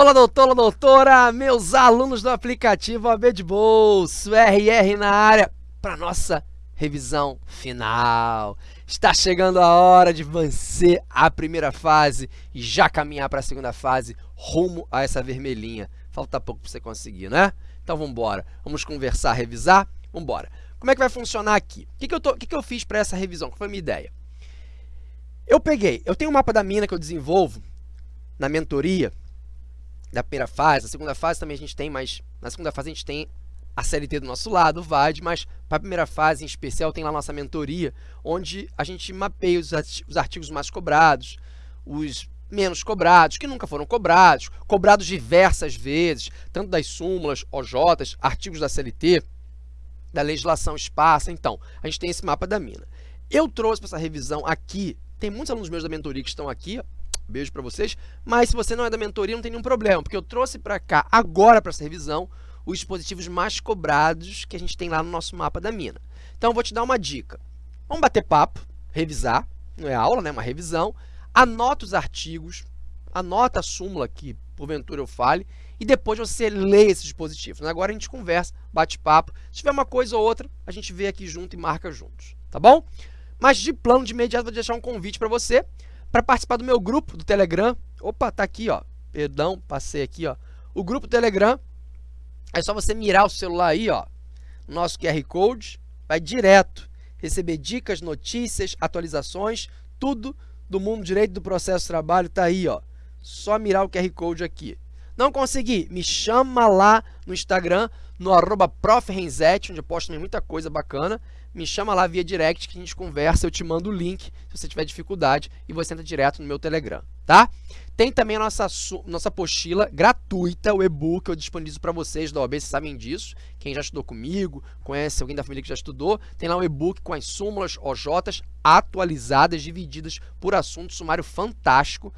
Olá, doutora, doutora, meus alunos do aplicativo AB de Bolso, RR na área, para nossa revisão final. Está chegando a hora de vencer a primeira fase e já caminhar para a segunda fase, rumo a essa vermelhinha. Falta pouco para você conseguir, né? Então vamos embora. Vamos conversar, revisar? Vamos embora. Como é que vai funcionar aqui? O que, que, eu, tô, o que, que eu fiz para essa revisão? Qual foi a minha ideia? Eu peguei, eu tenho um mapa da mina que eu desenvolvo na mentoria da primeira fase, na segunda fase também a gente tem, mas na segunda fase a gente tem a CLT do nosso lado, o VAD, mas para a primeira fase em especial tem lá nossa mentoria, onde a gente mapeia os, os artigos mais cobrados, os menos cobrados, que nunca foram cobrados, cobrados diversas vezes, tanto das súmulas, OJs, artigos da CLT, da legislação esparsa. Então, a gente tem esse mapa da mina. Eu trouxe para essa revisão aqui, tem muitos alunos meus da mentoria que estão aqui, beijo para vocês, mas se você não é da mentoria, não tem nenhum problema, porque eu trouxe para cá, agora para essa revisão, os dispositivos mais cobrados que a gente tem lá no nosso mapa da mina. Então, eu vou te dar uma dica. Vamos bater papo, revisar, não é aula, né, uma revisão, anota os artigos, anota a súmula que porventura eu fale, e depois você lê esses dispositivos. Agora a gente conversa, bate papo, se tiver uma coisa ou outra, a gente vê aqui junto e marca juntos, tá bom? Mas de plano, de imediato, vou deixar um convite para você, para participar do meu grupo do Telegram. Opa, tá aqui, ó, perdão, passei aqui, ó, o grupo Telegram, é só você mirar o celular aí, ó, nosso QR Code, vai direto receber dicas, notícias, atualizações, tudo do mundo direito do processo de trabalho está aí, ó. Só mirar o QR Code aqui. Não consegui? Me chama lá no Instagram, no arroba onde eu posto muita coisa bacana. Me chama lá via direct que a gente conversa, eu te mando o link se você tiver dificuldade e você entra direto no meu Telegram, tá? Tem também a nossa, nossa apostila gratuita, o e-book eu disponibilizo para vocês da OAB, vocês sabem disso. Quem já estudou comigo, conhece alguém da família que já estudou, tem lá um e-book com as súmulas OJs atualizadas, divididas por assunto, sumário fantástico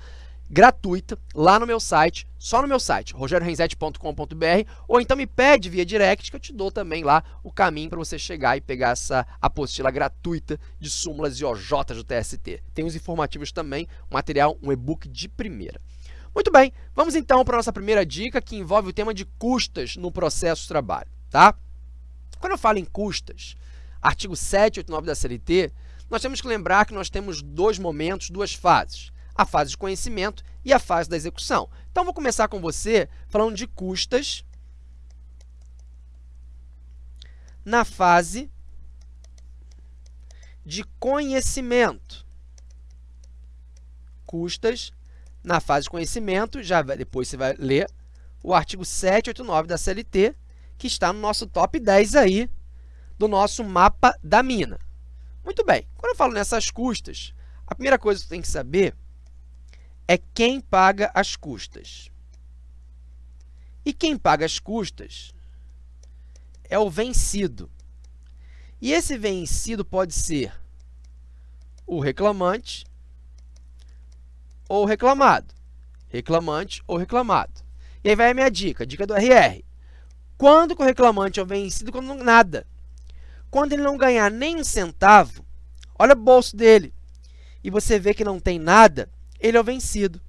gratuita lá no meu site, só no meu site, rogerorenzete.com.br, ou então me pede via direct que eu te dou também lá o caminho para você chegar e pegar essa apostila gratuita de súmulas e OJs do TST. Tem os informativos também, um material, um e-book de primeira. Muito bem, vamos então para a nossa primeira dica, que envolve o tema de custas no processo de trabalho, tá? Quando eu falo em custas, artigo 789 da CLT, nós temos que lembrar que nós temos dois momentos, duas fases a fase de conhecimento e a fase da execução. Então, vou começar com você falando de custas na fase de conhecimento. Custas na fase de conhecimento, já depois você vai ler o artigo 789 da CLT, que está no nosso top 10 aí do nosso mapa da mina. Muito bem, quando eu falo nessas custas, a primeira coisa que você tem que saber é quem paga as custas. E quem paga as custas é o vencido. E esse vencido pode ser o reclamante ou reclamado. Reclamante ou reclamado. E aí vai a minha dica, dica do RR. Quando o reclamante é o vencido, quando não, nada. Quando ele não ganhar nem um centavo, olha o bolso dele, e você vê que não tem nada, ele é o vencido.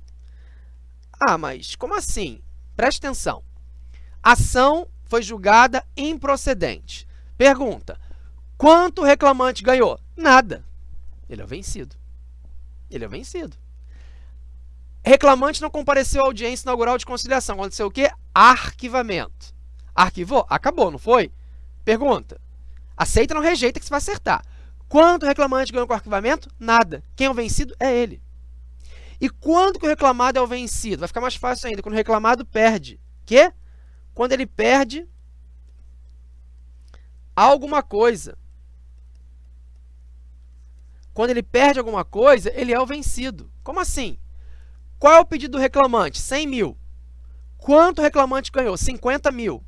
Ah, mas como assim? Preste atenção. Ação foi julgada improcedente. Pergunta, quanto o reclamante ganhou? Nada. Ele é o vencido. Ele é o vencido. Reclamante não compareceu à audiência inaugural de conciliação. Aconteceu o quê? Arquivamento. Arquivou? Acabou, não foi? Pergunta. Aceita ou não rejeita que você vai acertar. Quanto o reclamante ganhou com o arquivamento? Nada. Quem é o vencido? É ele. E quando que o reclamado é o vencido? Vai ficar mais fácil ainda, quando o reclamado perde. Que? Quando ele perde alguma coisa. Quando ele perde alguma coisa, ele é o vencido. Como assim? Qual é o pedido do reclamante? 100 mil. Quanto o reclamante ganhou? 50 mil.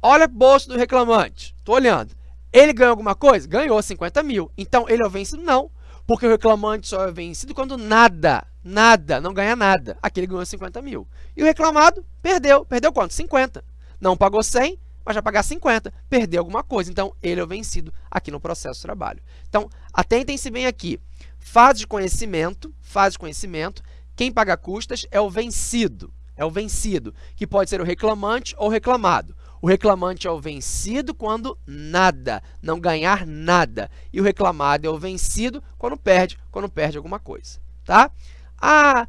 Olha o bolso do reclamante. Estou olhando. Ele ganhou alguma coisa? Ganhou 50 mil. Então, ele é o vencido? Não. Porque o reclamante só é vencido quando nada, nada, não ganha nada. Aqui ele ganhou 50 mil. E o reclamado perdeu. Perdeu quanto? 50. Não pagou 100, mas vai pagar 50. Perdeu alguma coisa. Então, ele é o vencido aqui no processo de trabalho. Então, atentem-se bem aqui. Fase de conhecimento, fase de conhecimento, quem paga custas é o vencido. é o vencido, que pode ser o reclamante ou o reclamado. O reclamante é o vencido quando nada, não ganhar nada. E o reclamado é o vencido quando perde, quando perde alguma coisa, tá? Ah,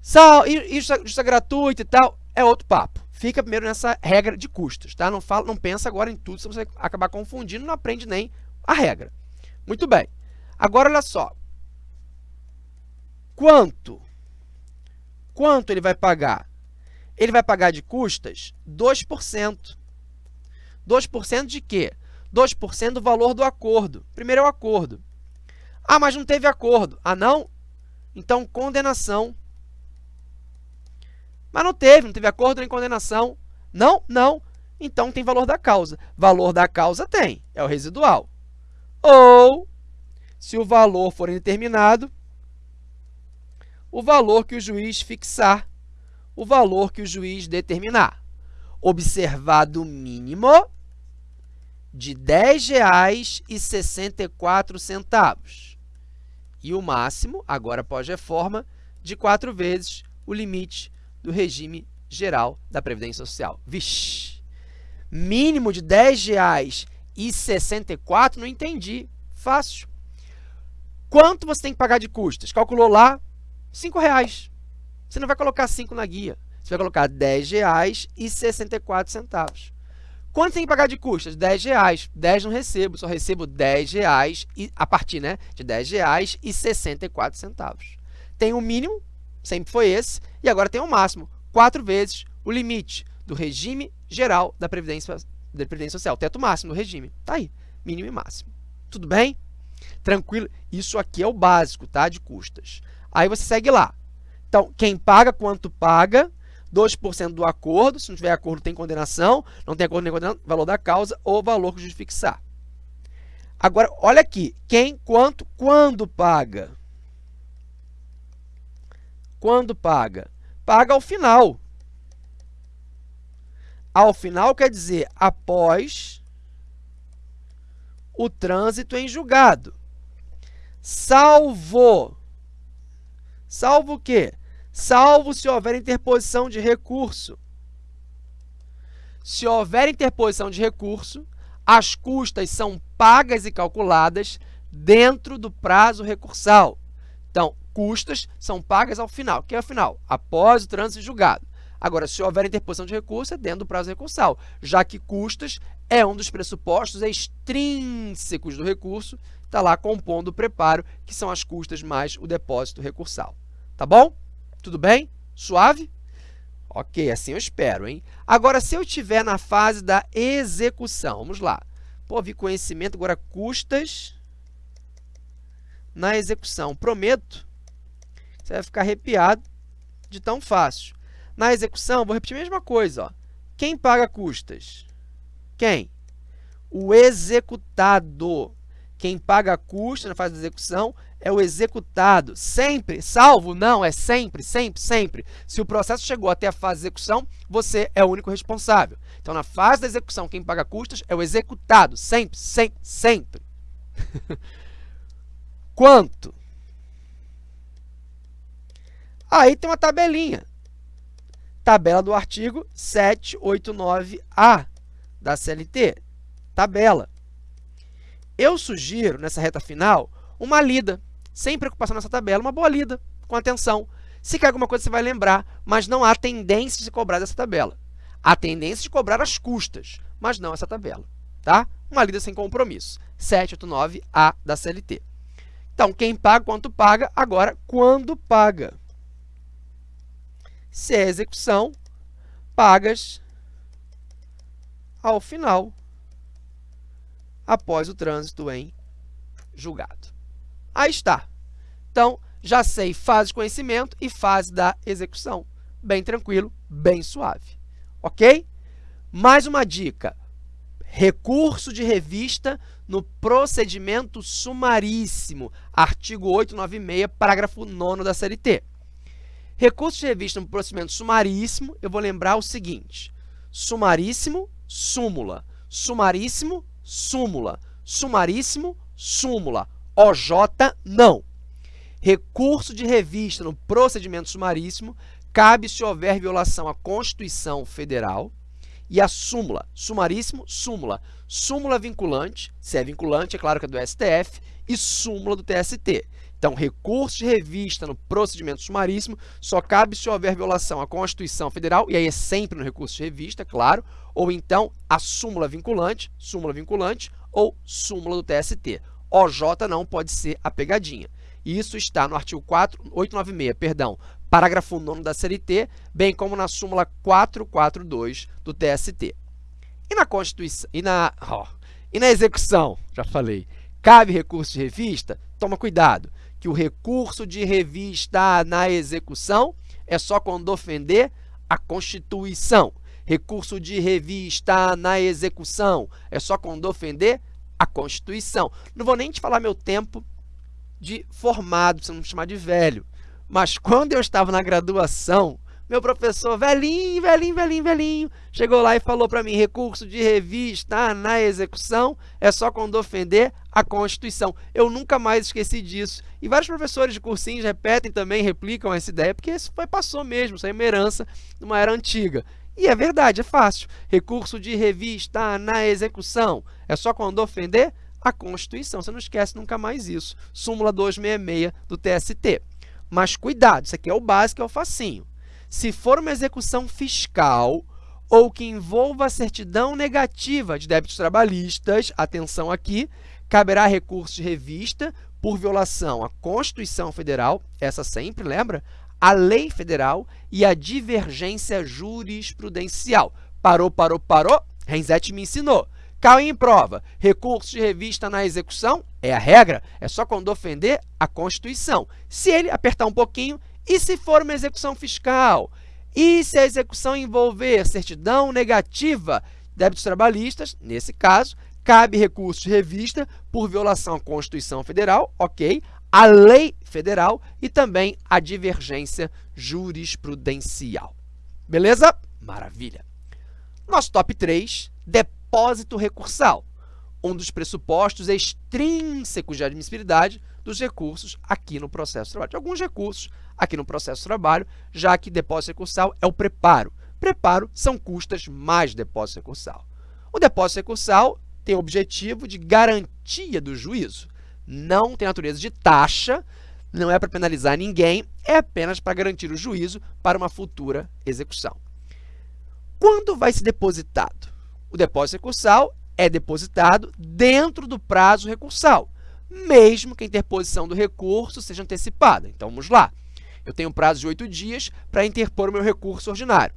sal, isso é gratuito e tal, é outro papo. Fica primeiro nessa regra de custos, tá? Não, fala, não pensa agora em tudo, se você acabar confundindo, não aprende nem a regra. Muito bem. Agora, olha só. Quanto? Quanto ele vai pagar? Ele vai pagar de custas 2%. 2% de quê? 2% do valor do acordo. Primeiro é o acordo. Ah, mas não teve acordo. Ah, não? Então, condenação. Mas não teve, não teve acordo nem condenação. Não? Não. Então, tem valor da causa. Valor da causa tem, é o residual. Ou, se o valor for indeterminado, o valor que o juiz fixar, o valor que o juiz determinar. Observado o mínimo de R$ 10,64 e o máximo, agora pós-reforma, de quatro vezes o limite do regime geral da Previdência Social. Vixe! Mínimo de R$ 10,64, não entendi. Fácil. Quanto você tem que pagar de custas? Calculou lá, 5 reais. Você não vai colocar 5 na guia. Você vai colocar R$ 10,64. Quanto tem que pagar de custas? 10 reais. 10 não recebo, só recebo 10 reais e, a partir né, de 10 reais e 64 centavos. Tem o um mínimo, sempre foi esse, e agora tem o um máximo, quatro vezes o limite do regime geral da Previdência, da Previdência Social, teto máximo do regime. Está aí, mínimo e máximo. Tudo bem? Tranquilo? Isso aqui é o básico tá, de custas. Aí você segue lá. Então, quem paga, quanto paga, 2% do acordo, se não tiver acordo tem condenação, não tem acordo nem condenação, valor da causa ou valor que fixar. Agora, olha aqui, quem, quanto, quando paga? Quando paga? Paga ao final. Ao final quer dizer após o trânsito em julgado. Salvo Salvo o quê? Salvo se houver interposição de recurso. Se houver interposição de recurso, as custas são pagas e calculadas dentro do prazo recursal. Então, custas são pagas ao final. O que é o final? Após o trânsito julgado. Agora, se houver interposição de recurso, é dentro do prazo recursal, já que custas é um dos pressupostos extrínsecos do recurso, está lá compondo o preparo, que são as custas mais o depósito recursal. Tá bom? Tudo bem? Suave? Ok, assim eu espero, hein? Agora, se eu estiver na fase da execução, vamos lá. Pô, vi conhecimento, agora custas na execução. Prometo, você vai ficar arrepiado de tão fácil. Na execução, vou repetir a mesma coisa. Ó. Quem paga custas? Quem? O executado. Quem paga custas na fase de execução é o executado. Sempre, salvo, não, é sempre, sempre, sempre. Se o processo chegou até a fase de execução, você é o único responsável. Então, na fase da execução, quem paga custas é o executado. Sempre, sempre, sempre. Quanto? Aí tem uma tabelinha. Tabela do artigo 789A da CLT. Tabela. Eu sugiro, nessa reta final, uma lida sem preocupação nessa tabela, uma boa lida, com atenção. Se quer alguma coisa, você vai lembrar, mas não há tendência de cobrar dessa tabela. Há tendência de cobrar as custas, mas não essa tabela. Tá? Uma lida sem compromisso. 789A da CLT. Então, quem paga, quanto paga, agora, quando paga. Se é execução, pagas ao final, após o trânsito em julgado. Aí está. Então, já sei fase de conhecimento e fase da execução. Bem tranquilo, bem suave. Ok? Mais uma dica. Recurso de revista no procedimento sumaríssimo. Artigo 896, parágrafo 9 da CLT. Recurso de revista no procedimento sumaríssimo, eu vou lembrar o seguinte. Sumaríssimo, súmula. Sumaríssimo, súmula. Sumaríssimo, súmula. OJ, não. Recurso de revista no procedimento sumaríssimo cabe se houver violação à Constituição Federal e a súmula, sumaríssimo, súmula, súmula vinculante, se é vinculante, é claro que é do STF, e súmula do TST. Então, recurso de revista no procedimento sumaríssimo só cabe se houver violação à Constituição Federal, e aí é sempre no recurso de revista, claro, ou então a súmula vinculante, súmula vinculante, ou súmula do TST. OJ não pode ser a pegadinha. Isso está no artigo 4, 896, perdão, parágrafo 9 da CLT, bem como na súmula 442 do TST. E na Constituição, e na, e na execução, já falei, cabe recurso de revista? Toma cuidado, que o recurso de revista na execução é só quando ofender a Constituição. Recurso de revista na execução é só quando ofender a Constituição. Não vou nem te falar meu tempo de formado, você não me chamar de velho. Mas quando eu estava na graduação, meu professor, velhinho, velhinho, velhinho, velhinho, chegou lá e falou para mim, recurso de revista na execução é só quando ofender a Constituição. Eu nunca mais esqueci disso. E vários professores de cursinhos repetem também, replicam essa ideia, porque isso foi, passou mesmo, isso é uma herança de uma era antiga. E é verdade, é fácil. Recurso de revista na execução é só quando ofender a Constituição. Você não esquece nunca mais isso. Súmula 266 do TST. Mas cuidado, isso aqui é o básico, é o facinho. Se for uma execução fiscal ou que envolva certidão negativa de débitos trabalhistas, atenção aqui, caberá recurso de revista por violação à Constituição Federal, essa sempre, lembra? A lei federal e a divergência jurisprudencial. Parou, parou, parou? Renzetti me ensinou. Caiu em prova. Recurso de revista na execução é a regra, é só quando ofender a Constituição. Se ele apertar um pouquinho, e se for uma execução fiscal? E se a execução envolver certidão negativa débitos trabalhistas, nesse caso, cabe recurso de revista por violação à Constituição Federal, ok, a lei federal e também a divergência jurisprudencial. Beleza? Maravilha. Nosso top 3, depósito recursal, um dos pressupostos extrínsecos de admissibilidade dos recursos aqui no processo de trabalho. De alguns recursos aqui no processo de trabalho, já que depósito recursal é o preparo. Preparo são custas mais depósito recursal. O depósito recursal tem o objetivo de garantia do juízo. Não tem natureza de taxa, não é para penalizar ninguém, é apenas para garantir o juízo para uma futura execução. Quando vai ser depositado? O depósito recursal é depositado dentro do prazo recursal, mesmo que a interposição do recurso seja antecipada. Então, vamos lá. Eu tenho um prazo de oito dias para interpor o meu recurso ordinário.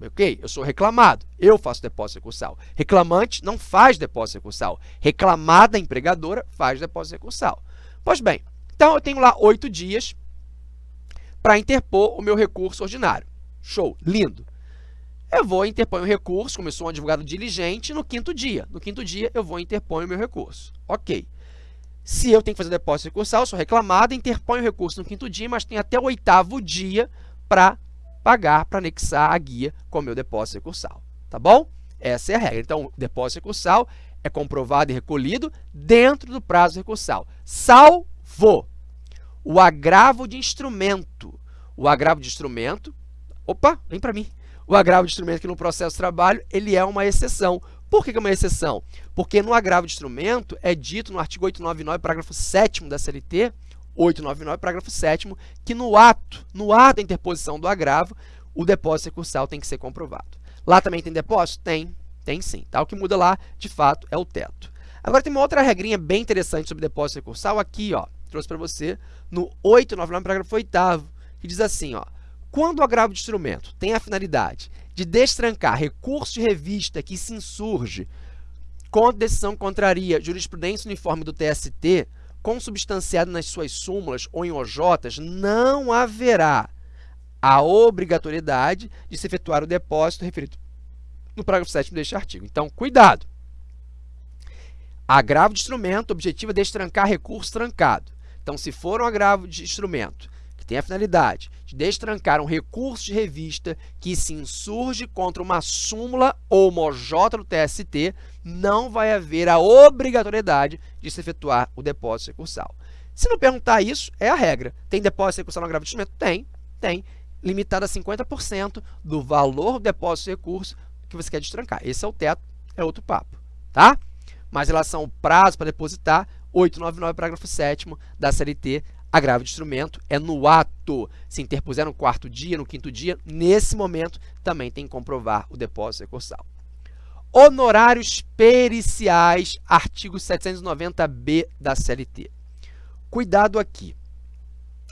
Ok? Eu sou reclamado, eu faço depósito recursal. Reclamante não faz depósito recursal. Reclamada empregadora faz depósito recursal. Pois bem, então eu tenho lá oito dias para interpor o meu recurso ordinário. Show, lindo. Eu vou interpor o recurso, como eu sou um advogado diligente, no quinto dia. No quinto dia, eu vou interpor o meu recurso. Ok. Se eu tenho que fazer depósito recursal, sou reclamado, interponho o recurso no quinto dia, mas tenho até o oitavo dia para pagar, para anexar a guia com o meu depósito recursal. Tá bom? Essa é a regra. Então, depósito recursal é comprovado e recolhido dentro do prazo recursal, salvo o agravo de instrumento. O agravo de instrumento, opa, vem para mim. O agravo de instrumento que no processo de trabalho, ele é uma exceção. Por que é uma exceção? Porque no agravo de instrumento é dito no artigo 899, parágrafo 7 da CLT, 899, parágrafo 7 que no ato, no ato da interposição do agravo, o depósito recursal tem que ser comprovado. Lá também tem depósito? Tem, tem sim. Tá? O que muda lá, de fato, é o teto. Agora tem uma outra regrinha bem interessante sobre depósito recursal aqui, ó, trouxe para você no 899, parágrafo 8 que diz assim, ó, quando o agravo de instrumento tem a finalidade de destrancar recurso de revista que se insurge contra decisão contraria jurisprudência uniforme do TST, consubstanciada nas suas súmulas ou em OJs, não haverá a obrigatoriedade de se efetuar o depósito referido no parágrafo 7 deste artigo. Então, cuidado! Agravo de instrumento, objetivo é destrancar recurso trancado. Então, se for um agravo de instrumento tem a finalidade de destrancar um recurso de revista que se insurge contra uma súmula ou uma OJ do TST, não vai haver a obrigatoriedade de se efetuar o depósito recursal. Se não perguntar isso, é a regra. Tem depósito recursal no agravo de instrumento? Tem, tem. limitado a 50% do valor do depósito de recurso que você quer destrancar. Esse é o teto, é outro papo, tá? Mas em relação ao prazo para depositar, 899, parágrafo 7 da CLT, agravo de instrumento é no ato. Se interpuser no quarto dia, no quinto dia, nesse momento também tem que comprovar o depósito recursal. Honorários periciais, artigo 790b da CLT. Cuidado aqui.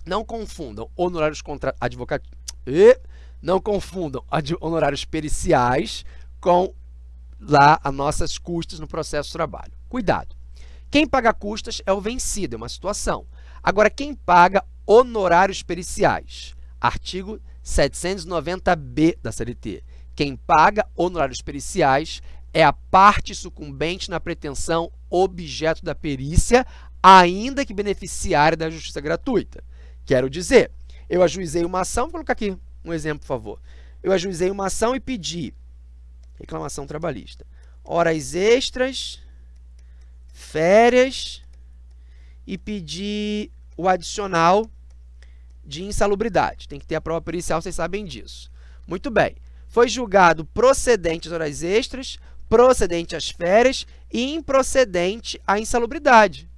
Não confundam honorários contra. Não confundam honorários periciais com lá as nossas custas no processo de trabalho. Cuidado. Quem paga custas é o vencido, é uma situação. Agora, quem paga honorários periciais? Artigo 790b da CLT. Quem paga honorários periciais é a parte sucumbente na pretensão objeto da perícia, ainda que beneficiária da justiça gratuita. Quero dizer, eu ajuizei uma ação, vou colocar aqui um exemplo, por favor. Eu ajuizei uma ação e pedi reclamação trabalhista. Horas extras, férias e pedi o adicional de insalubridade. Tem que ter a prova pericial, vocês sabem disso. Muito bem. Foi julgado procedente as horas extras, procedente as férias e improcedente a insalubridade.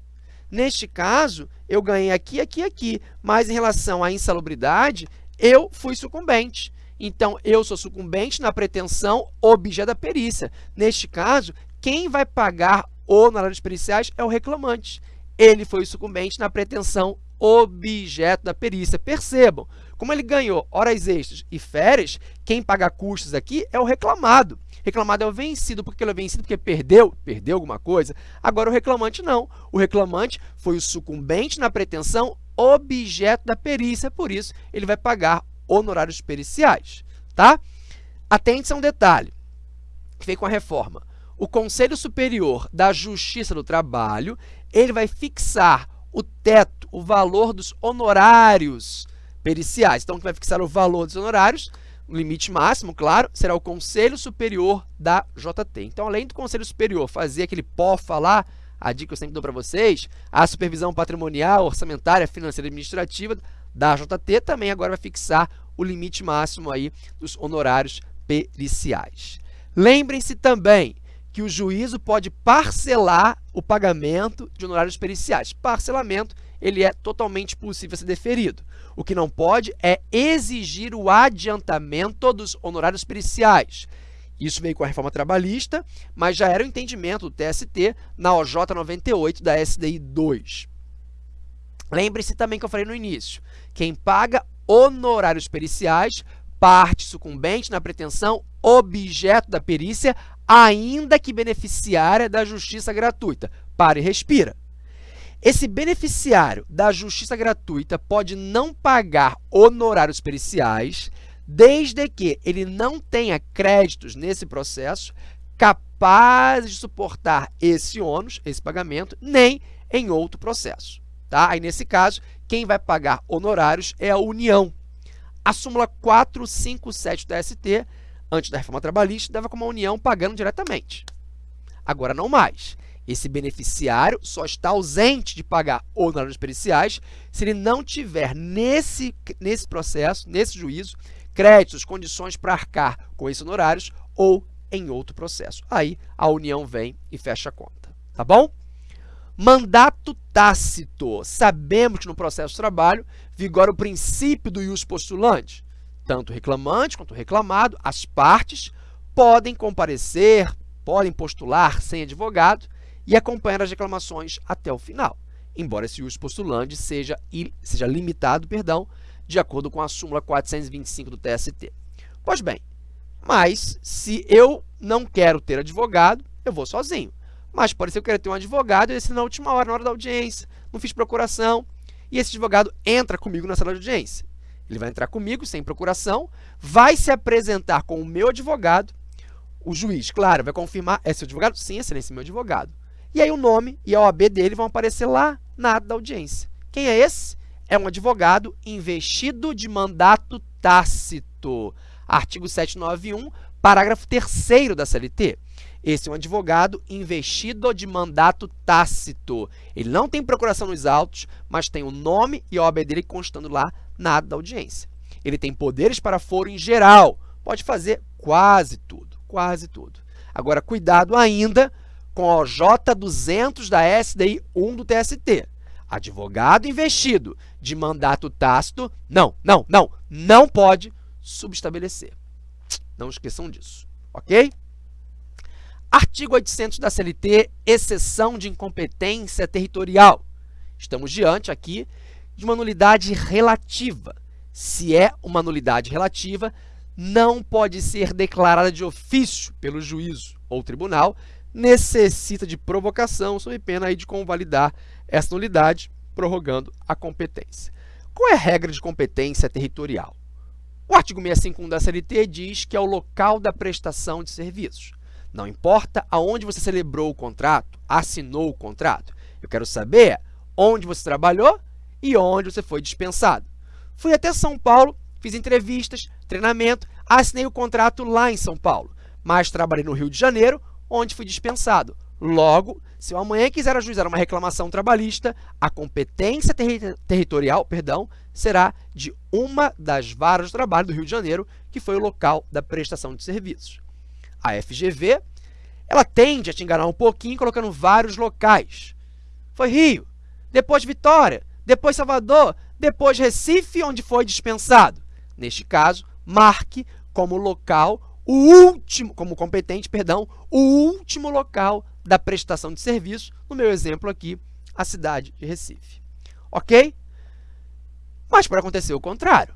Neste caso, eu ganhei aqui, aqui, aqui, mas em relação à insalubridade, eu fui sucumbente. Então, eu sou sucumbente na pretensão objeto da perícia. Neste caso, quem vai pagar honorários periciais é o reclamante. Ele foi sucumbente na pretensão objeto da perícia. Percebam, como ele ganhou horas extras e férias, quem paga custos aqui é o reclamado. Reclamado é o vencido, porque ele é vencido porque perdeu, perdeu alguma coisa. Agora o reclamante não. O reclamante foi o sucumbente na pretensão objeto da perícia, por isso ele vai pagar honorários periciais, tá? Atente-se a um detalhe que veio com a reforma. O Conselho Superior da Justiça do Trabalho, ele vai fixar o teto, o valor dos honorários periciais. Então, quem vai fixar o valor dos honorários, o limite máximo, claro, será o Conselho Superior da JT. Então, além do Conselho Superior fazer aquele pó falar, a dica que eu sempre dou para vocês, a supervisão patrimonial, orçamentária, financeira e administrativa da JT também agora vai fixar o limite máximo aí dos honorários periciais. Lembrem-se também que o juízo pode parcelar o pagamento de honorários periciais. Parcelamento, ele é totalmente possível ser deferido. O que não pode é exigir o adiantamento dos honorários periciais. Isso veio com a reforma trabalhista, mas já era o entendimento do TST na OJ 98 da SDI 2. Lembre-se também que eu falei no início, quem paga honorários periciais parte sucumbente na pretensão objeto da perícia ainda que beneficiária da justiça gratuita. Pare e respira. Esse beneficiário da justiça gratuita pode não pagar honorários periciais, desde que ele não tenha créditos nesse processo capazes de suportar esse ônus, esse pagamento, nem em outro processo. Tá? Aí, nesse caso, quem vai pagar honorários é a União. A súmula 457 da ST antes da reforma trabalhista, dava como a União pagando diretamente. Agora não mais. Esse beneficiário só está ausente de pagar honorários periciais se ele não tiver nesse, nesse processo, nesse juízo, créditos, condições para arcar com esses honorários ou em outro processo. Aí a União vem e fecha a conta, tá bom? Mandato tácito. Sabemos que no processo de trabalho vigora o princípio do ius postulante tanto reclamante quanto reclamado, as partes, podem comparecer, podem postular sem advogado e acompanhar as reclamações até o final, embora esse uso postulante seja, seja limitado perdão, de acordo com a súmula 425 do TST. Pois bem, mas se eu não quero ter advogado, eu vou sozinho. Mas pode ser que eu queira ter um advogado e esse na última hora, na hora da audiência, não fiz procuração, e esse advogado entra comigo na sala de audiência. Ele vai entrar comigo sem procuração, vai se apresentar com o meu advogado, o juiz, claro, vai confirmar, é seu advogado? Sim, excelência, meu advogado. E aí o nome e a OAB dele vão aparecer lá na ata da audiência. Quem é esse? É um advogado investido de mandato tácito. Artigo 791, parágrafo 3 da CLT. Esse é um advogado investido de mandato tácito. Ele não tem procuração nos autos, mas tem o nome e a OAB dele constando lá na ata da audiência. ele tem poderes para foro em geral, pode fazer quase tudo, quase tudo. Agora, cuidado ainda com o OJ200 da SDI 1 do TST. Advogado investido de mandato tácito, não, não, não, não pode subestabelecer. Não esqueçam disso, ok? Artigo 800 da CLT, exceção de incompetência territorial. Estamos diante aqui de uma nulidade relativa. Se é uma nulidade relativa, não pode ser declarada de ofício pelo juízo ou tribunal, necessita de provocação sob pena aí de convalidar essa nulidade, prorrogando a competência. Qual é a regra de competência territorial? O artigo 651 da CLT diz que é o local da prestação de serviços. Não importa aonde você celebrou o contrato, assinou o contrato. Eu quero saber onde você trabalhou e onde você foi dispensado. Fui até São Paulo, fiz entrevistas, treinamento, assinei o contrato lá em São Paulo, mas trabalhei no Rio de Janeiro, onde fui dispensado. Logo, se eu amanhã quiser ajuizar uma reclamação trabalhista, a competência terri territorial perdão, será de uma das varas de trabalho do Rio de Janeiro, que foi o local da prestação de serviços. A FGV, ela tende a te enganar um pouquinho colocando vários locais. Foi Rio, depois Vitória, depois Salvador, depois Recife, onde foi dispensado. Neste caso, marque como local o último, como competente, perdão, o último local da prestação de serviço, no meu exemplo aqui, a cidade de Recife. Ok? Mas pode acontecer o contrário.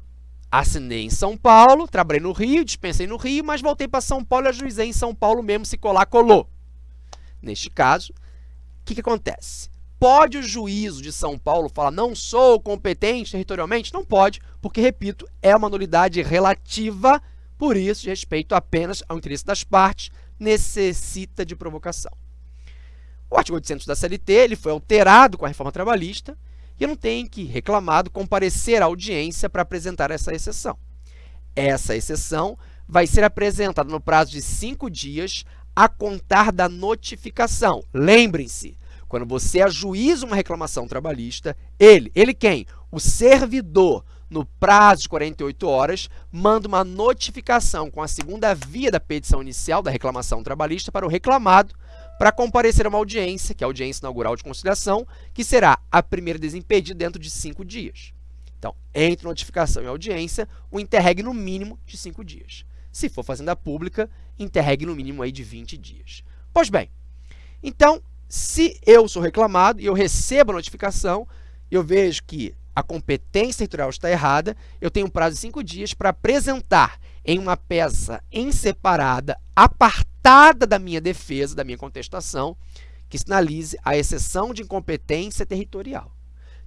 Assinei em São Paulo, trabalhei no Rio, dispensei no Rio, mas voltei para São Paulo e ajuizei em São Paulo mesmo, se colar, colou. Neste caso, o que, que acontece? Pode o juízo de São Paulo falar, não sou competente territorialmente? Não pode, porque, repito, é uma nulidade relativa, por isso, respeito apenas ao interesse das partes, necessita de provocação. O artigo 800 da CLT ele foi alterado com a reforma trabalhista, e não tenho que reclamado comparecer à audiência para apresentar essa exceção. Essa exceção vai ser apresentada no prazo de cinco dias a contar da notificação. Lembrem-se, quando você ajuiza uma reclamação trabalhista, ele, ele quem? O servidor, no prazo de 48 horas, manda uma notificação com a segunda via da petição inicial da reclamação trabalhista para o reclamado para comparecer a uma audiência, que é a audiência inaugural de conciliação, que será a primeira desimpedida dentro de cinco dias. Então, entre notificação e audiência, o interreg no mínimo de cinco dias. Se for fazenda pública, interreg no mínimo aí de 20 dias. Pois bem, então, se eu sou reclamado e eu recebo a notificação, eu vejo que a competência territorial está errada, eu tenho um prazo de cinco dias para apresentar em uma peça em separada, apartada, da minha defesa, da minha contestação, que sinalize a exceção de incompetência territorial.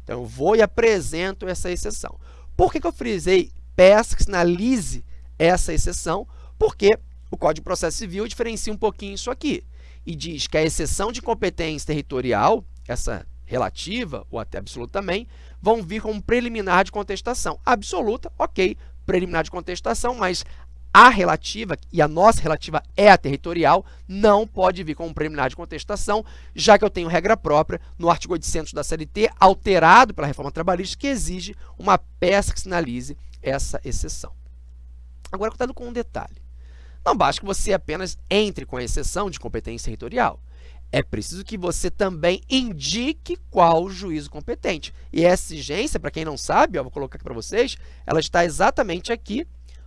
Então, eu vou e apresento essa exceção. Por que, que eu frisei peça que sinalize essa exceção? Porque o Código de Processo Civil diferencia um pouquinho isso aqui e diz que a exceção de competência territorial, essa relativa ou até absoluta também, vão vir como preliminar de contestação. Absoluta, ok, preliminar de contestação, mas a relativa, e a nossa relativa é a territorial, não pode vir com um preliminar de contestação, já que eu tenho regra própria no artigo 800 da CLT, alterado pela reforma trabalhista, que exige uma peça que sinalize essa exceção. Agora, cuidado com um detalhe. Não basta que você apenas entre com a exceção de competência territorial. É preciso que você também indique qual o juízo competente. E essa exigência, para quem não sabe, ó, vou colocar aqui para vocês, ela está exatamente aqui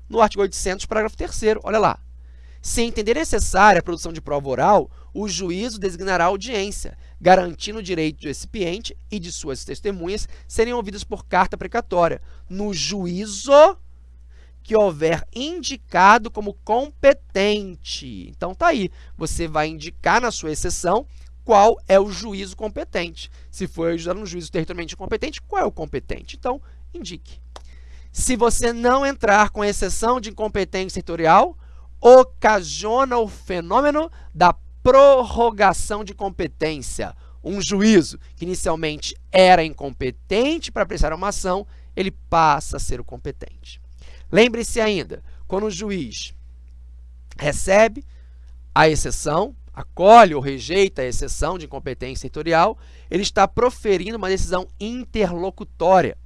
no artigo 800, parágrafo 3 olha lá. Se entender necessária a produção de prova oral, o juízo designará audiência, garantindo o direito do recipiente e de suas testemunhas serem ouvidas por carta precatória, no juízo que houver indicado como competente. Então, tá aí. Você vai indicar na sua exceção qual é o juízo competente. Se for ajudar um juízo territorialmente competente, qual é o competente? Então, indique. Se você não entrar com exceção de incompetência setorial, ocasiona o fenômeno da prorrogação de competência. Um juízo que inicialmente era incompetente para apreciar uma ação, ele passa a ser o competente. Lembre-se ainda, quando o juiz recebe a exceção, acolhe ou rejeita a exceção de incompetência setorial, ele está proferindo uma decisão interlocutória.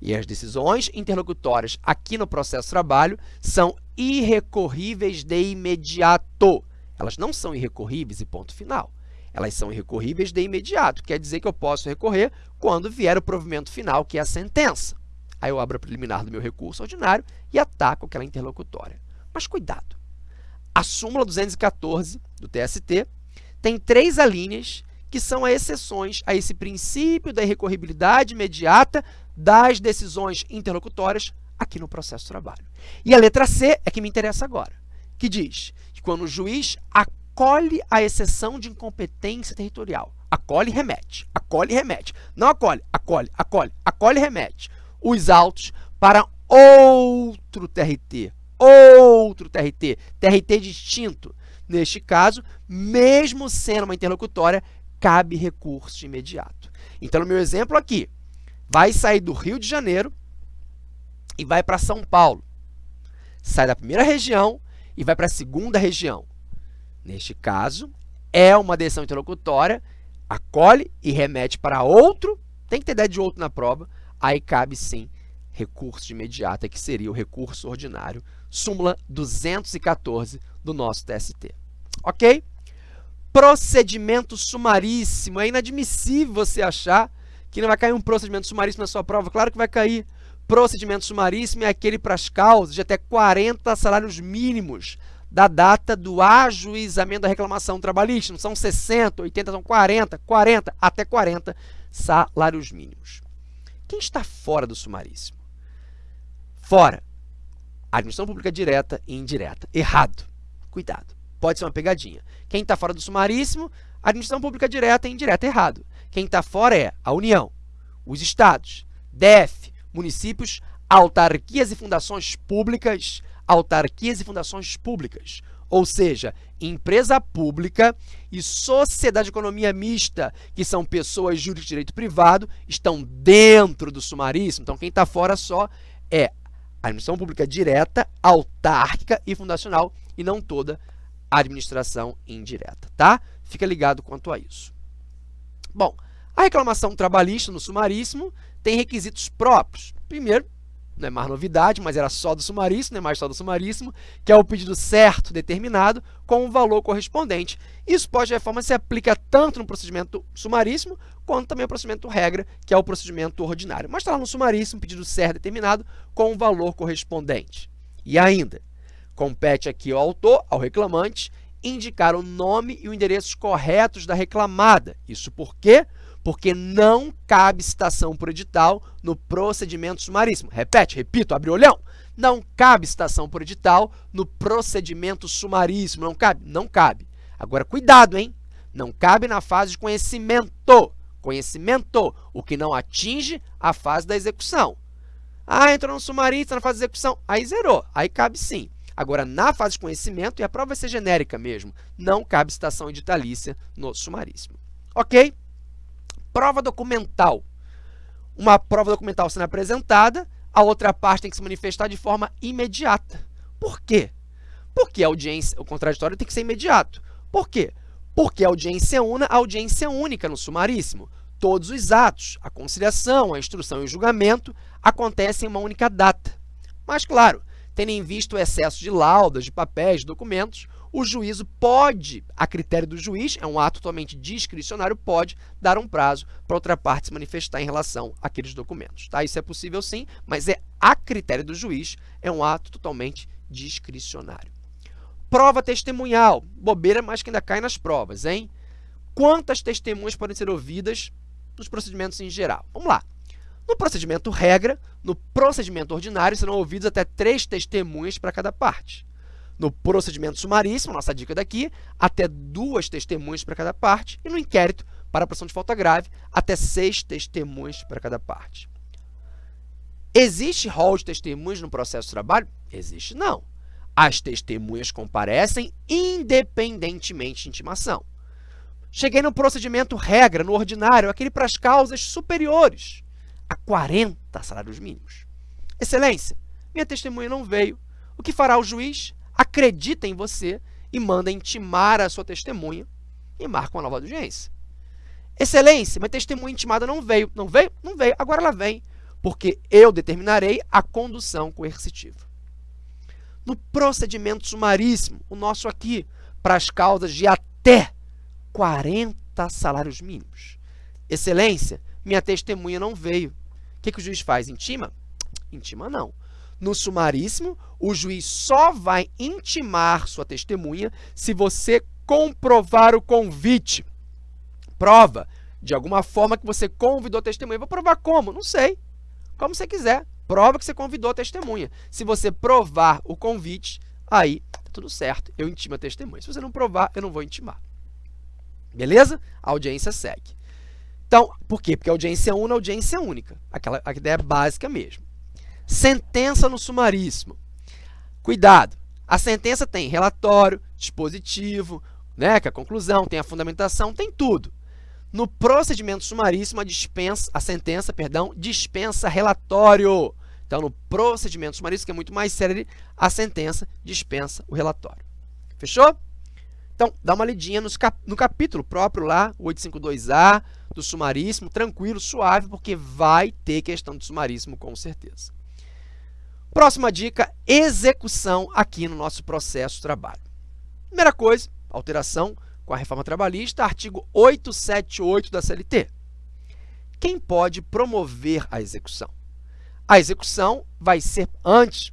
E as decisões interlocutórias aqui no processo de trabalho são irrecorríveis de imediato. Elas não são irrecorríveis e ponto final. Elas são irrecorríveis de imediato, quer dizer que eu posso recorrer quando vier o provimento final, que é a sentença. Aí eu abro a preliminar do meu recurso ordinário e ataco aquela interlocutória. Mas cuidado! A súmula 214 do TST tem três alíneas que são as exceções a esse princípio da irrecorribilidade imediata das decisões interlocutórias aqui no processo de trabalho. E a letra C é que me interessa agora, que diz que quando o juiz acolhe a exceção de incompetência territorial, acolhe e remete, acolhe e remete, não acolhe, acolhe, acolhe, acolhe e remete, os autos para outro TRT, outro TRT, TRT distinto. Neste caso, mesmo sendo uma interlocutória, cabe recurso imediato. Então, no meu exemplo aqui, vai sair do Rio de Janeiro e vai para São Paulo. Sai da primeira região e vai para a segunda região. Neste caso, é uma decisão interlocutória, acolhe e remete para outro, tem que ter ideia de outro na prova, aí cabe sim recurso de imediata, que seria o recurso ordinário, súmula 214 do nosso TST. Ok? Procedimento sumaríssimo. É inadmissível você achar que não vai cair um procedimento sumaríssimo na sua prova. Claro que vai cair. Procedimento sumaríssimo é aquele para as causas de até 40 salários mínimos da data do ajuizamento da reclamação trabalhista. Não são 60, 80, são 40, 40, até 40 salários mínimos. Quem está fora do sumaríssimo? Fora. Administração pública direta e indireta. Errado. Cuidado. Pode ser uma pegadinha. Quem está fora do sumaríssimo, administração pública direta e indireta. Errado. Quem está fora é a União, os estados, DF, municípios, autarquias e fundações públicas, autarquias e fundações públicas, ou seja, empresa pública e sociedade de economia mista, que são pessoas jurídicas de direito privado, estão dentro do sumaríssimo. Então, quem está fora só é a administração pública direta, autárquica e fundacional, e não toda a administração indireta, tá? Fica ligado quanto a isso. Bom, a reclamação trabalhista no sumaríssimo tem requisitos próprios. Primeiro, não é mais novidade, mas era só do sumaríssimo, não é mais só do sumaríssimo, que é o pedido certo determinado com o valor correspondente. Isso pode, de reforma, se aplica tanto no procedimento sumaríssimo, quanto também no procedimento regra, que é o procedimento ordinário. Mas está lá no sumaríssimo, pedido certo determinado com o valor correspondente. E ainda, compete aqui ao autor, ao reclamante, indicar o nome e o endereço corretos da reclamada. Isso porque porque não cabe citação por edital no procedimento sumaríssimo. Repete, repito, abre o olhão. Não cabe citação por edital no procedimento sumaríssimo. Não cabe? Não cabe. Agora, cuidado, hein? Não cabe na fase de conhecimento. Conhecimento, o que não atinge a fase da execução. Ah, entrou no sumaríssimo, na fase de execução. Aí zerou. Aí cabe sim. Agora, na fase de conhecimento, e a prova vai ser genérica mesmo, não cabe citação editalícia no sumaríssimo. Ok? Prova documental. Uma prova documental sendo apresentada, a outra parte tem que se manifestar de forma imediata. Por quê? Porque a audiência, o contraditório tem que ser imediato. Por quê? Porque a audiência una, a audiência única no sumaríssimo. Todos os atos, a conciliação, a instrução e o julgamento acontecem em uma única data. Mas, claro, tendo em vista o excesso de laudas, de papéis, de documentos, o juízo pode, a critério do juiz, é um ato totalmente discricionário, pode dar um prazo para outra parte se manifestar em relação àqueles documentos. Tá? Isso é possível sim, mas é a critério do juiz, é um ato totalmente discricionário. Prova testemunhal, bobeira, mas que ainda cai nas provas, hein? Quantas testemunhas podem ser ouvidas nos procedimentos em geral? Vamos lá. No procedimento regra, no procedimento ordinário, serão ouvidos até três testemunhas para cada parte. No procedimento sumaríssimo, nossa dica daqui, até duas testemunhas para cada parte. E no inquérito, para a pressão de falta grave, até seis testemunhas para cada parte. Existe rol de testemunhas no processo de trabalho? Existe não. As testemunhas comparecem independentemente de intimação. Cheguei no procedimento regra, no ordinário, aquele para as causas superiores a 40 salários mínimos. Excelência, minha testemunha não veio. O que fará o juiz? Acredita em você e manda intimar a sua testemunha e marca uma nova audiência. Excelência, minha testemunha intimada não veio. Não veio? Não veio. Agora ela vem. porque eu determinarei a condução coercitiva. No procedimento sumaríssimo, o nosso aqui, para as causas de até 40 salários mínimos. Excelência, minha testemunha não veio. O que, que o juiz faz? Intima? Intima não. No sumaríssimo, o juiz só vai intimar sua testemunha se você comprovar o convite. Prova de alguma forma que você convidou a testemunha. Vou provar como? Não sei. Como você quiser. Prova que você convidou a testemunha. Se você provar o convite, aí tá tudo certo. Eu intimo a testemunha. Se você não provar, eu não vou intimar. Beleza? A audiência segue. Então, por quê? Porque a audiência 1 é audiência única. Aquela a ideia básica mesmo. Sentença no sumaríssimo. Cuidado. A sentença tem relatório, dispositivo, né, que é a conclusão, tem a fundamentação, tem tudo. No procedimento sumaríssimo, a, dispensa, a sentença perdão, dispensa relatório. Então, no procedimento sumaríssimo, que é muito mais sério, a sentença dispensa o relatório. Fechou? Então, dá uma lidinha cap no capítulo próprio lá, 852A, do sumaríssimo, tranquilo, suave, porque vai ter questão de sumaríssimo com certeza. Próxima dica, execução aqui no nosso processo de trabalho. Primeira coisa, alteração com a reforma trabalhista, artigo 878 da CLT. Quem pode promover a execução? A execução vai ser, antes,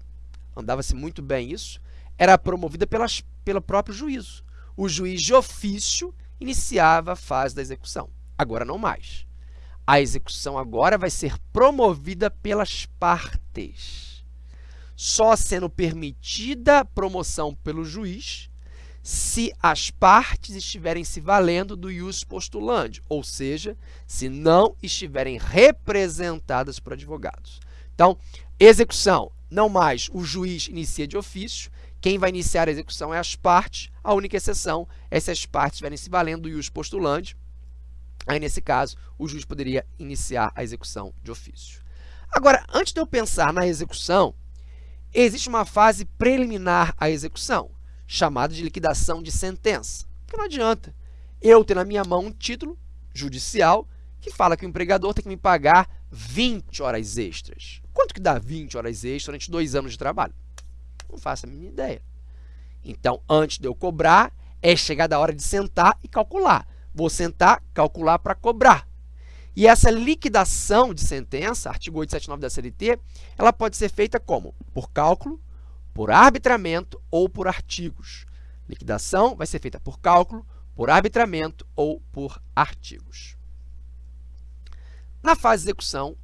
andava-se muito bem isso, era promovida pelas, pelo próprio juízo. O juiz de ofício iniciava a fase da execução, agora não mais. A execução agora vai ser promovida pelas partes, só sendo permitida promoção pelo juiz se as partes estiverem se valendo do ius postulandi, ou seja, se não estiverem representadas por advogados. Então, execução, não mais o juiz inicia de ofício, quem vai iniciar a execução é as partes, a única exceção é se as partes estiverem se valendo do ius postulandi, aí nesse caso o juiz poderia iniciar a execução de ofício. Agora, antes de eu pensar na execução, existe uma fase preliminar à execução, chamado de liquidação de sentença. Porque não adianta eu ter na minha mão um título judicial que fala que o empregador tem que me pagar 20 horas extras. Quanto que dá 20 horas extras durante dois anos de trabalho? Não faço a mínima ideia. Então, antes de eu cobrar, é chegada a hora de sentar e calcular. Vou sentar, calcular para cobrar. E essa liquidação de sentença, artigo 879 da CLT, ela pode ser feita como? Por cálculo, por arbitramento ou por artigos. Liquidação vai ser feita por cálculo, por arbitramento ou por artigos. Na fase de execução,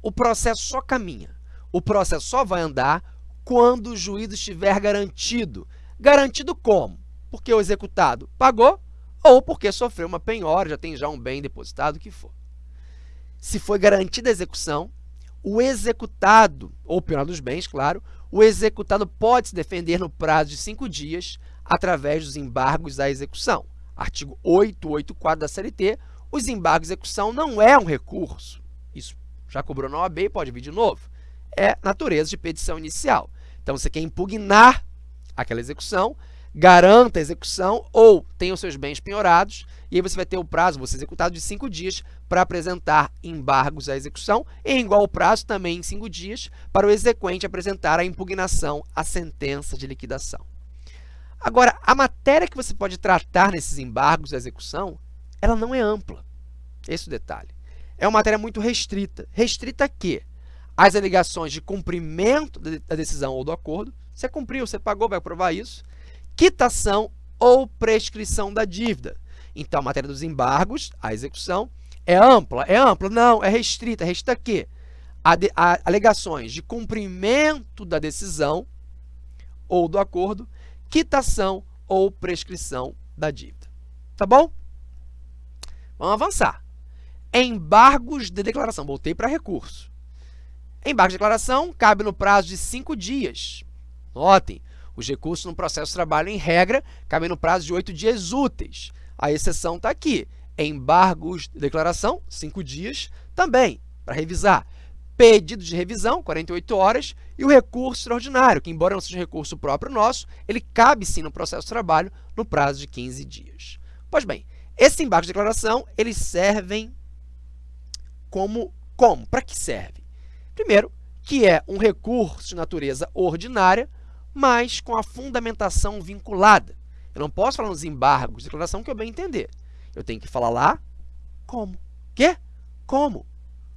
o processo só caminha. O processo só vai andar quando o juízo estiver garantido. Garantido como? Porque o executado pagou ou porque sofreu uma penhora, já tem já um bem depositado, o que for. Se foi garantida a execução, o executado, ou penhora dos bens, claro, o executado pode se defender no prazo de cinco dias através dos embargos à execução. Artigo 884 da CLT, os embargos à execução não é um recurso. Isso já cobrou na OAB e pode vir de novo. É natureza de petição inicial. Então, você quer impugnar aquela execução, garanta a execução ou tenha os seus bens penhorados, e aí você vai ter o prazo, você executado de cinco dias para apresentar embargos à execução, em igual prazo também em cinco dias para o exequente apresentar a impugnação à sentença de liquidação. Agora, a matéria que você pode tratar nesses embargos à execução, ela não é ampla. Esse é o detalhe. É uma matéria muito restrita. Restrita a quê? As alegações de cumprimento da decisão ou do acordo. Você cumpriu, você pagou, vai provar isso quitação ou prescrição da dívida. Então, a matéria dos embargos, a execução, é ampla? É ampla? Não, é restrita. Restrita a quê? A, de, a alegações de cumprimento da decisão ou do acordo, quitação ou prescrição da dívida. Tá bom? Vamos avançar. Embargos de declaração. Voltei para recurso. Embargo de declaração cabe no prazo de cinco dias. Notem, os recursos no processo de trabalho, em regra, cabem no prazo de oito dias úteis. A exceção está aqui. Embargos de declaração, cinco dias, também, para revisar. Pedido de revisão, 48 horas, e o recurso extraordinário, que embora não seja um recurso próprio nosso, ele cabe sim no processo de trabalho no prazo de 15 dias. Pois bem, esses embargos de declaração, eles servem como, como? Para que serve? Primeiro, que é um recurso de natureza ordinária, mas com a fundamentação vinculada. Eu não posso falar nos embargos de declaração que eu bem entender. Eu tenho que falar lá como. Quê? Como?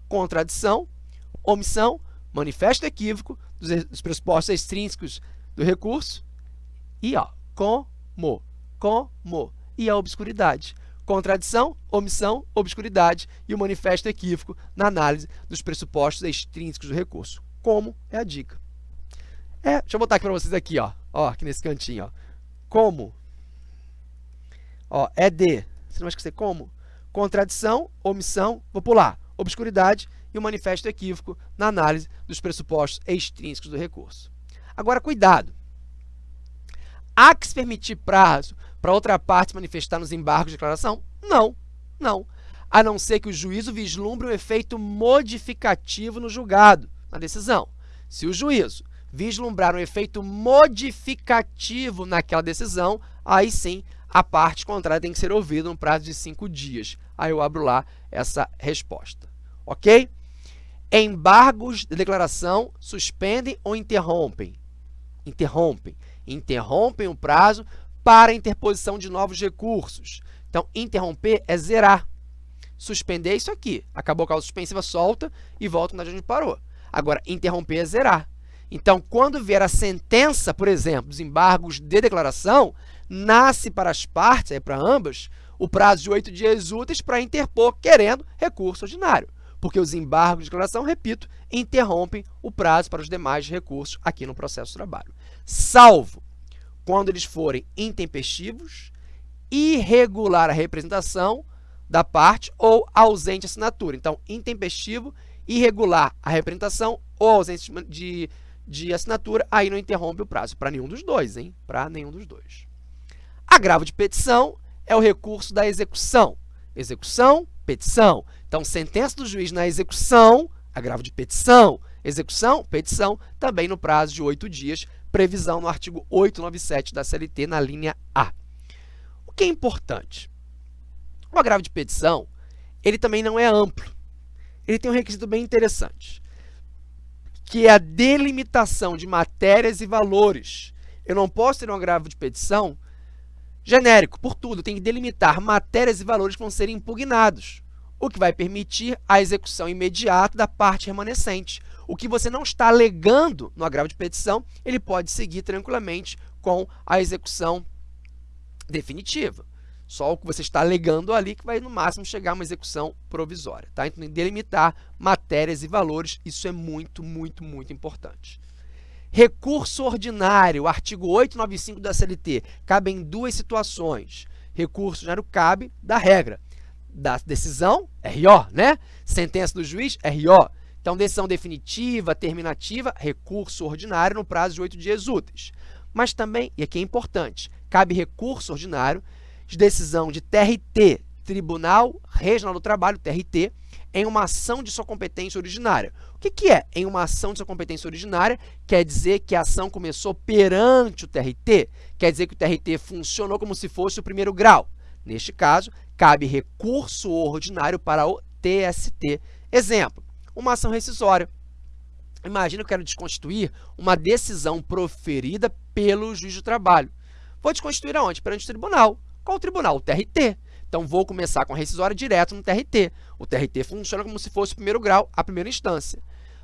Contradição, omissão, manifesto equívoco dos, dos pressupostos extrínsecos do recurso e ó, como, como e a obscuridade. Contradição, omissão, obscuridade e o manifesto equívoco na análise dos pressupostos extrínsecos do recurso. Como é a dica. É, deixa eu botar aqui para vocês aqui, ó, ó, aqui nesse cantinho, ó. Como? Ó, é de. Você não vai esquecer como? Contradição, omissão, vou pular. Obscuridade e o manifesto equívoco na análise dos pressupostos extrínsecos do recurso. Agora, cuidado. Há que se permitir prazo para outra parte manifestar nos embargos de declaração? Não, não. A não ser que o juízo vislumbre um efeito modificativo no julgado, na decisão. Se o juízo vislumbrar um efeito modificativo naquela decisão, aí sim a parte contrária tem que ser ouvida no prazo de cinco dias. Aí eu abro lá essa resposta. Ok? Embargos de declaração suspendem ou interrompem? Interrompem. Interrompem o prazo para interposição de novos recursos. Então, interromper é zerar. Suspender é isso aqui. Acabou a causa suspensiva, solta e volta onde a gente parou. Agora, interromper é zerar. Então, quando vier a sentença, por exemplo, dos embargos de declaração, nasce para as partes, é para ambas, o prazo de oito dias úteis para interpor, querendo recurso ordinário porque os embargos de declaração, repito, interrompem o prazo para os demais recursos aqui no processo de trabalho. Salvo quando eles forem intempestivos, irregular a representação da parte ou ausente assinatura. Então, intempestivo, irregular a representação ou ausente de, de assinatura, aí não interrompe o prazo. Para nenhum dos dois, hein? Para nenhum dos dois. Agravo de petição é o recurso da execução. Execução, petição. Então, sentença do juiz na execução, agravo de petição, execução, petição, também no prazo de oito dias, previsão no artigo 897 da CLT, na linha A. O que é importante? O agravo de petição, ele também não é amplo. Ele tem um requisito bem interessante, que é a delimitação de matérias e valores. Eu não posso ter um agravo de petição genérico, por tudo, tem que delimitar matérias e valores que vão ser impugnados, o que vai permitir a execução imediata da parte remanescente. O que você não está alegando no agravo de petição, ele pode seguir tranquilamente com a execução definitiva. Só o que você está alegando ali que vai, no máximo, chegar a uma execução provisória. Tá? Então, delimitar matérias e valores, isso é muito, muito, muito importante. Recurso ordinário, artigo 895 da CLT, cabe em duas situações. Recurso ordinário cabe da regra da decisão, RO, né? Sentença do juiz, RO. Então, decisão definitiva, terminativa, recurso ordinário no prazo de oito dias úteis. Mas também, e aqui é importante, cabe recurso ordinário de decisão de TRT, Tribunal Regional do Trabalho, TRT, em uma ação de sua competência originária. O que, que é em uma ação de sua competência originária? Quer dizer que a ação começou perante o TRT, quer dizer que o TRT funcionou como se fosse o primeiro grau. Neste caso, cabe recurso ordinário para o TST. Exemplo, uma ação rescisória. Imagina que eu quero desconstituir uma decisão proferida pelo juiz do trabalho. Vou desconstituir aonde? Perante o tribunal. Qual o tribunal? O TRT. Então, vou começar com a rescisória direto no TRT. O TRT funciona como se fosse o primeiro grau, a primeira instância.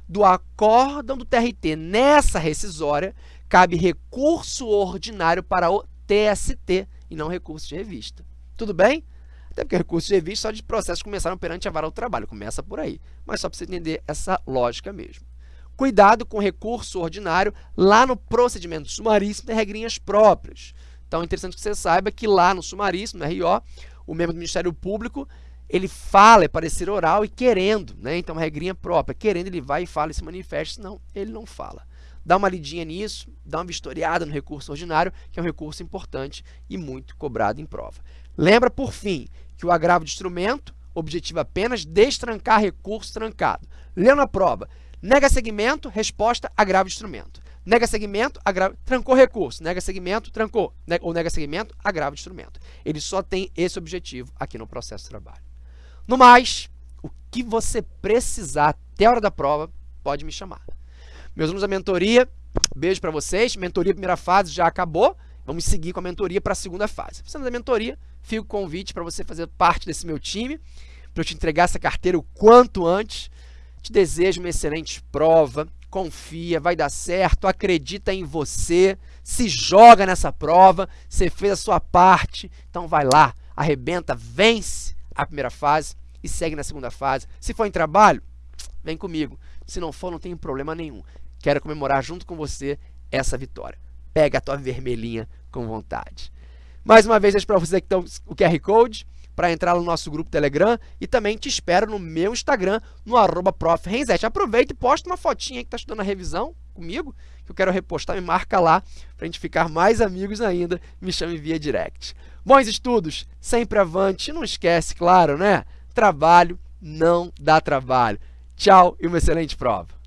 Do acórdão do TRT nessa rescisória, cabe recurso ordinário para o TST e não recurso de revista. Tudo bem? Até porque recurso de revista só de processos começaram perante a vara do trabalho, começa por aí. Mas só para você entender essa lógica mesmo. Cuidado com recurso ordinário, lá no procedimento sumaríssimo tem regrinhas próprias. Então, é interessante que você saiba que lá no sumaríssimo, no RO, o membro do Ministério Público, ele fala, é parecer oral e querendo, né? Então, uma regrinha própria. Querendo, ele vai e fala e se manifesta, senão ele não fala. Dá uma lidinha nisso, dá uma vistoriada no recurso ordinário, que é um recurso importante e muito cobrado em prova. Lembra, por fim, que o agravo de instrumento objetiva apenas destrancar recurso trancado. Lendo a prova, nega segmento, resposta, agravo de instrumento. Nega segmento, agravo, trancou recurso. Nega segmento, trancou. Nega, ou nega segmento, agravo de instrumento. Ele só tem esse objetivo aqui no processo de trabalho. No mais, o que você precisar até a hora da prova, pode me chamar. Meus alunos da mentoria, beijo para vocês. Mentoria primeira fase já acabou. Vamos seguir com a mentoria para a segunda fase. Você da mentoria, fica o convite para você fazer parte desse meu time, para eu te entregar essa carteira o quanto antes. Te desejo uma excelente prova, confia, vai dar certo, acredita em você, se joga nessa prova, você fez a sua parte, então vai lá, arrebenta, vence a primeira fase e segue na segunda fase. Se for em trabalho, vem comigo. Se não for, não tem problema nenhum. Quero comemorar junto com você essa vitória. Pega a tua vermelhinha com vontade. Mais uma vez, deixo para você que tem o QR Code para entrar no nosso grupo Telegram e também te espero no meu Instagram, no arroba Aproveita e posta uma fotinha que está estudando a revisão comigo, que eu quero repostar, me marca lá para a gente ficar mais amigos ainda, me chame via direct. Bons estudos, sempre avante, não esquece, claro, né? Trabalho não dá trabalho. Tchau e uma excelente prova.